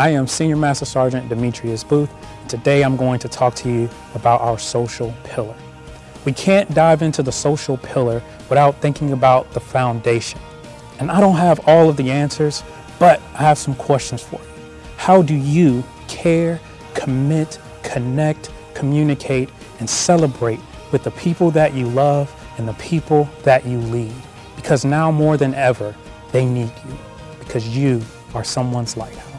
I am Senior Master Sergeant Demetrius Booth. Today I'm going to talk to you about our social pillar. We can't dive into the social pillar without thinking about the foundation. And I don't have all of the answers, but I have some questions for you. How do you care, commit, connect, communicate, and celebrate with the people that you love and the people that you lead? Because now more than ever, they need you because you are someone's lighthouse.